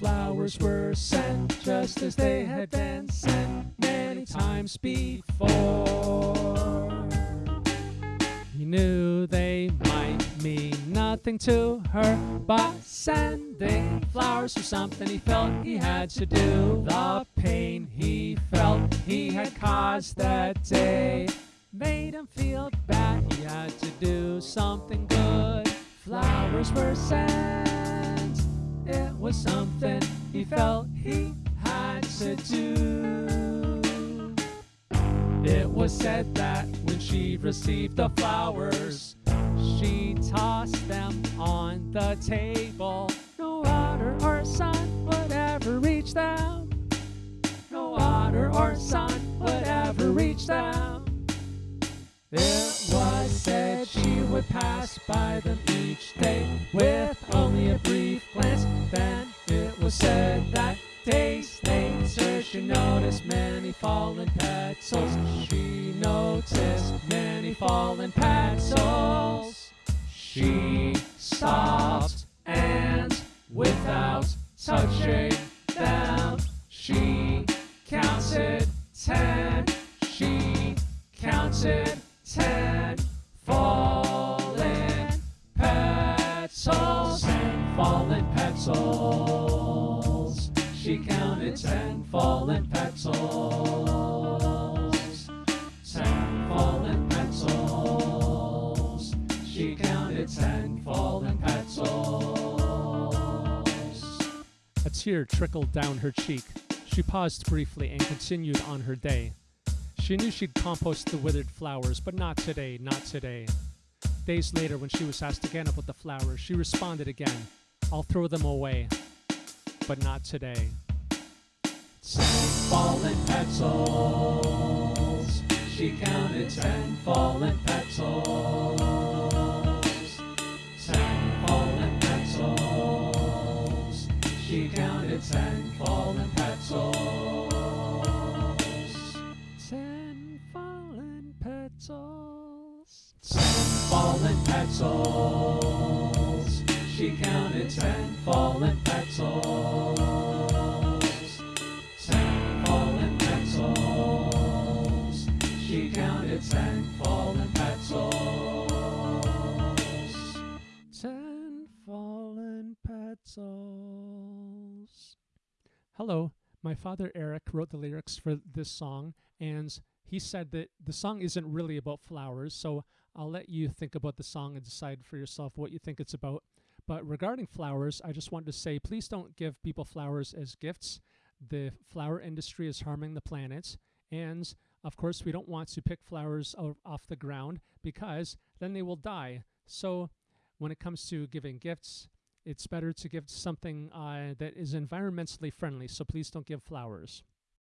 flowers were sent just as they had been sent many times before. He knew they might mean nothing to her, but sending flowers was something he felt he had to do. The pain he felt he had caused that day made him feel bad. He had to do something good. Flowers were sent. Was something he felt he had to do. It was said that when she received the flowers, she tossed them on the table. No water or sun would ever reach them. No water or sun would ever reach them. It was said she would pass by them each day a brief glance. Then it was said that days later she noticed many fallen petals. She noticed many fallen petals. She stopped and without touching them, she counted She counted ten fallen fallen petals. She counted ten fallen petals. A tear trickled down her cheek. She paused briefly and continued on her day. She knew she'd compost the withered flowers, but not today, not today. Days later, when she was asked again about the flowers, she responded again, I'll throw them away, but not today. Ten fallen petals. She counted ten fallen petals. Ten fallen petals. She counted ten fallen petals. Ten fallen petals. Ten fallen petals. She counted ten fallen petals. Petals. Hello, my father Eric wrote the lyrics for this song, and he said that the song isn't really about flowers, so I'll let you think about the song and decide for yourself what you think it's about. But regarding flowers, I just wanted to say please don't give people flowers as gifts. The flower industry is harming the planet, and of course, we don't want to pick flowers off the ground because then they will die. So, when it comes to giving gifts, it's better to give something uh, that is environmentally friendly. So, please don't give flowers.